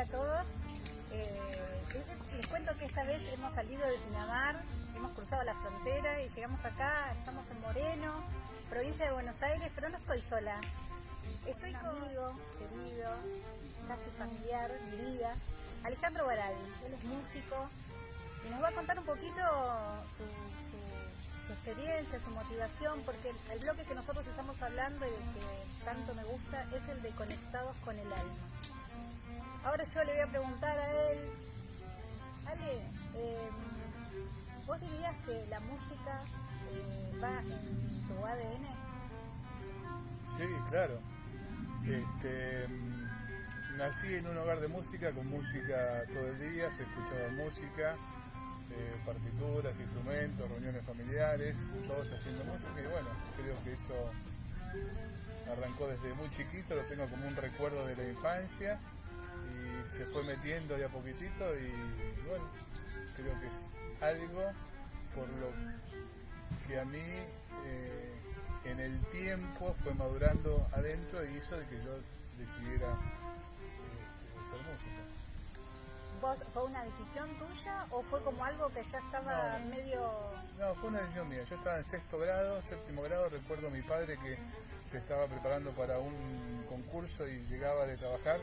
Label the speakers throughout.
Speaker 1: hola a todos. Eh, les, cuento que esta vez hemos salido de Pinamar, hemos cruzado la frontera y llegamos acá, estamos en Moreno, provincia de Buenos Aires, pero no estoy sola. Estoy con un amigo querido, casi familiar, mi vida, Alejandro Baraldi. Él es músico y nos va a contar un poquito su, su- su experiencia, su motivación, porque el bloque que nosotros estamos hablando y del que tanto me gusta es el de Conectados con el Alma. Ahora yo le voy a preguntar a él, Ale, eh, ¿vos dirías que la música eh, va en tu ADN?
Speaker 2: Sí, claro. Este, mm, nací en un hogar de música, con música todo el día, se escuchaba música, eh, partituras, instrumentos, reuniones familiares, todos haciendo música y bueno, creo que eso arrancó desde muy chiquito, lo tengo como un recuerdo de la infancia y se fue metiendo de a poquitito y bueno, creo que es algo por lo que a mí eh, en el tiempo fue madurando adentro y hizo de que yo decidiera eh, hacer música.
Speaker 1: ¿Vos, ¿Fue una decisión tuya o fue como algo que ya estaba
Speaker 2: No.
Speaker 1: medio...
Speaker 2: No, fue una decisión mía. Yo estaba en sexto grado, séptimo grado, recuerdo a mi padre que se estaba preparando para un concurso y llegaba de trabajar.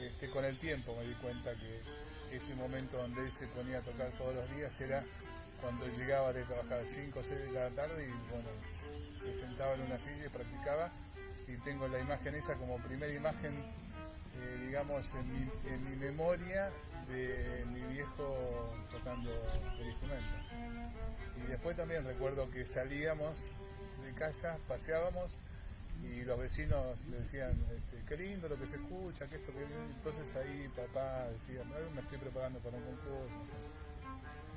Speaker 2: Este, con el tiempo me di cuenta que ese momento donde él se ponía a tocar todos los días era cuando llegaba de trabajar 5 o 6 de la tarde y bueno, se sentaba en una silla y practicaba. Y tengo la imagen esa como primera imagen, eh, digamos, en mi, en mi memoria de mi viejo tocando el instrumento. Y después también recuerdo que salíamos de casa, paseábamos y los vecinos le decían, este, qué lindo lo que se escucha, que esto, que entonces ahí papá decía, "No, me estoy preparando para un concurso.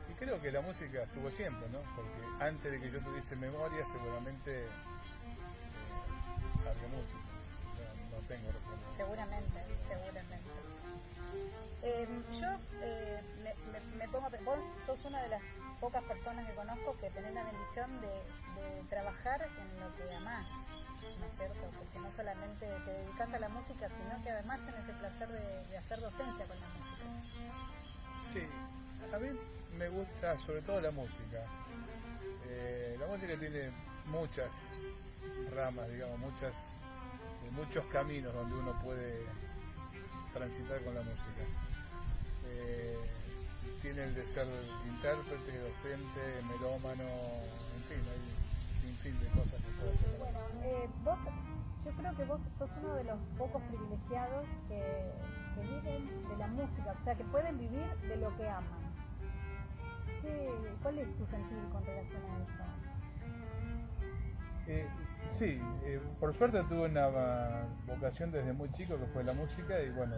Speaker 2: Y creo que la música estuvo siempre, ¿no? Porque antes de que yo tuviese memoria seguramente eh, había música. No, no tengo recuerdo.
Speaker 1: Seguramente, seguramente. Eh, yo eh, me, me- me pongo vos sos una de las pocas personas que conozco que tenés la bendición de, de trabajar en lo que amás, ¿no es cierto? Porque no solamente te dedicas a la música, sino que además tenés el placer de, hacer docencia con la música.
Speaker 2: Sí, a mí me gusta sobre todo la música. Eh, la música tiene muchas ramas, digamos, muchas, muchos caminos donde uno puede transitar con la música. Eh, tiene el de ser intérprete, docente, melómano, en fin, hay sinfín de cosas que puede hacer.
Speaker 1: Bueno, eh, vos, yo creo que vos sos uno de los pocos privilegiados que, que viven de la música, o sea, que pueden vivir de lo que aman. ¿Qué- ¿Cuál es tu sentir con relación a eso?
Speaker 2: Eh, sí, eh, por suerte tuve una vocación desde muy chico que fue la música y bueno,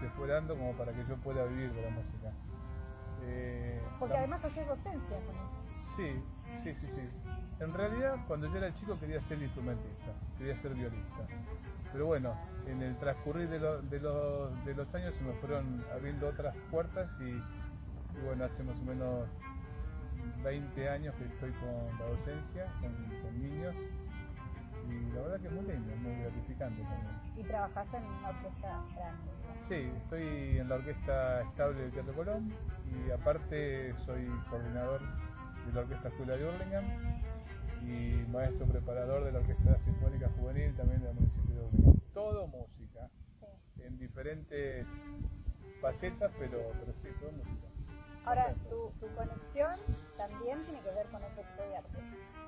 Speaker 2: se fue dando como para que yo pueda vivir de la música. Eh,
Speaker 1: Porque
Speaker 2: la-
Speaker 1: además haces docencia con eso.
Speaker 2: Sí, sí, sí, sí. En realidad, cuando yo era chico quería ser instrumentista, quería ser violista. Pero bueno, en el transcurrir de, lo- de los, de los años se me fueron abriendo otras puertas y, y bueno, hace más o menos 20 años que estoy con la docencia, con, con niños. Y la verdad que es muy lindo, muy gratificante también.
Speaker 1: Y trabajás en una orquesta grande.
Speaker 2: Sí, estoy en la orquesta estable del Teatro Colón y aparte soy coordinador de la Orquesta Escuela de Hurlingham y maestro preparador de la Orquesta Sinfónica Juvenil también del municipio de Hurlingham. Todo música,
Speaker 1: Sí.
Speaker 2: en diferentes facetas, pero, pero sí, todo música.
Speaker 1: Ahora, tu conexión también tiene que ver con otro tipo de arte.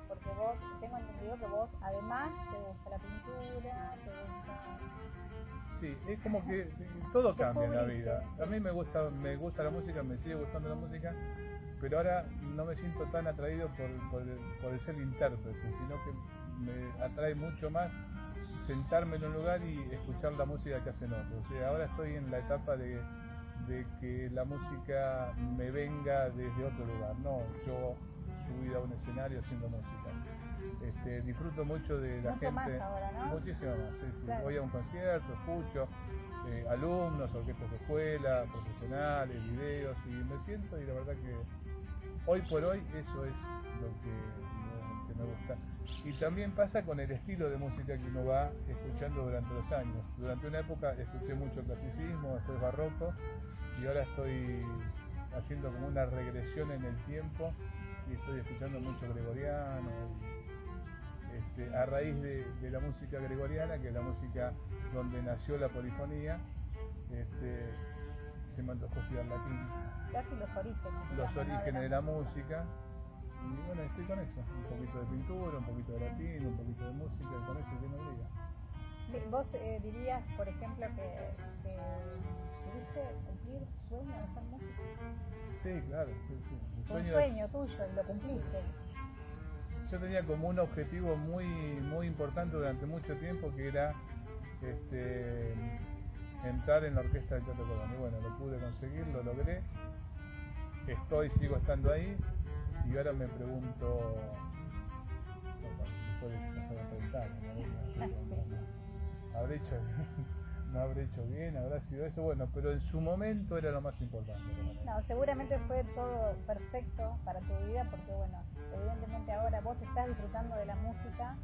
Speaker 1: Porque vos, tengo entendido que vos, además, te gusta la pintura, te gusta...
Speaker 2: Sí, es como que todo
Speaker 1: ¿Qué
Speaker 2: cambia en la vida. A mí me gusta, me gusta la música, me sigue gustando la música, pero ahora no me siento tan atraído por, por, el, por el ser intérprete, sino que me atrae mucho más sentarme en un lugar y escuchar la música que hacen otros. O sea, ahora estoy en la etapa de, de que la música me venga desde otro lugar, no yo subir a un escenario haciendo música. Este, disfruto mucho de la
Speaker 1: Mucho
Speaker 2: gente.
Speaker 1: más ahora, ¿no?
Speaker 2: Muchísimo más, sí, sí.
Speaker 1: Claro.
Speaker 2: Voy a un concierto, escucho eh, alumnos, orquestas de escuela, profesionales, videos y me siento y la verdad que hoy por hoy eso es lo que, lo que me gusta. Y también pasa con el estilo de música que uno va escuchando durante los años. Durante una época escuché mucho clasicismo, después barroco, y ahora estoy haciendo como una regresión en el tiempo y estoy escuchando mucho gregoriano. Este, a raíz de, la música gregoriana, que es la música donde nació la polifonía, este, se me antojó estudiar latín.
Speaker 1: Casi los orígenes.
Speaker 2: Los orígenes de la música. Y bueno, estoy con eso. Un poquito de pintura, un poquito de latín, un poquito de música, y con eso tiene un día.
Speaker 1: ¿Vos eh, dirías, por ejemplo, que, que pudiste cumplir sueño de ser músico?
Speaker 2: Sí, claro. Sí, sí.
Speaker 1: Un sueño tuyo y lo cumpliste.
Speaker 2: Yo tenía como un objetivo muy, muy importante durante mucho tiempo que era este, entrar en la orquesta del Teatro Colón. Y bueno, lo pude conseguir, lo logré. Estoy, sigo estando ahí. Y ahora me pregunto. ¿Habré hecho no habré hecho bien, habrá sido eso, bueno, pero en su momento era lo más importante.
Speaker 1: No, seguramente fue todo perfecto para tu vida porque, bueno, evidentemente ahora vos estás disfrutando de la música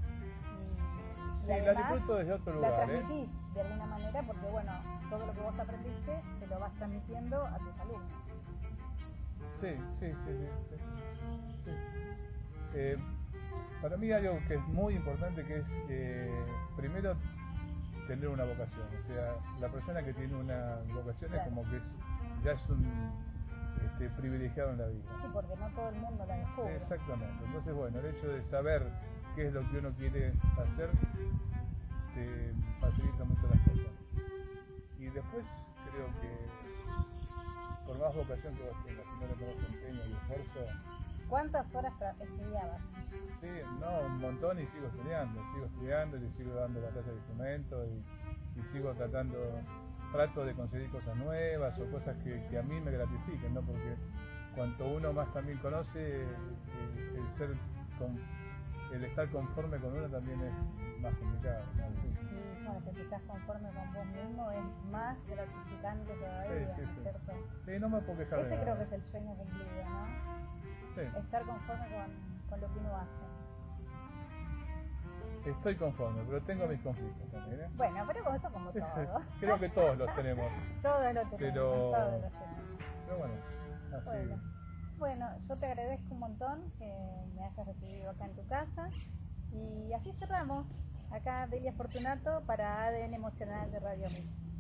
Speaker 1: y,
Speaker 2: sí, la disfruto desde otro lugar.
Speaker 1: La ¿eh? transmitís de alguna manera porque, bueno, todo lo que vos aprendiste te lo vas transmitiendo a tus alumnos.
Speaker 2: Sí, sí, sí, sí. sí. Eh, para mí hay algo que es muy importante que es, eh, primero, tener una vocación. O sea, la persona que tiene una vocación es como que ya es un este, privilegiado en la vida.
Speaker 1: Sí, porque no todo el mundo la descubre.
Speaker 2: Exactamente. Entonces, bueno, el hecho de saber qué es lo que uno quiere hacer te facilita mucho las cosas. Y después creo que más vocación que vos tengas, si no le pones empeño y esfuerzo,
Speaker 1: ¿Cuántas horas estudiabas?
Speaker 2: Sí, no, un montón y sigo estudiando, sigo estudiando y sigo dando la clase de instrumento y, sigo tratando, trato de conseguir cosas nuevas o cosas que, a mí me gratifiquen, ¿no? Porque cuanto uno más también conoce, eh, el, ser el estar conforme con uno también es más complicado,
Speaker 1: ¿no? Sí, bueno, que estás conforme con vos mismo es más gratificante todavía, sí, sí, ¿cierto?
Speaker 2: Sí, no me puedo quejar
Speaker 1: Ese creo que es el sueño cumplido, ¿no? estar conforme con, lo que uno hace.
Speaker 2: Estoy conforme, pero tengo mis conflictos también. ¿eh?
Speaker 1: Bueno, pero eso como todo.
Speaker 2: Creo que todos los tenemos.
Speaker 1: todos los tenemos.
Speaker 2: Pero,
Speaker 1: todos
Speaker 2: los tenemos. pero bueno, así.
Speaker 1: Bueno. bueno, yo te agradezco un montón que me hayas recibido acá en tu casa. Y así cerramos. Acá Delia Fortunato para ADN Emocional de Radio Mix.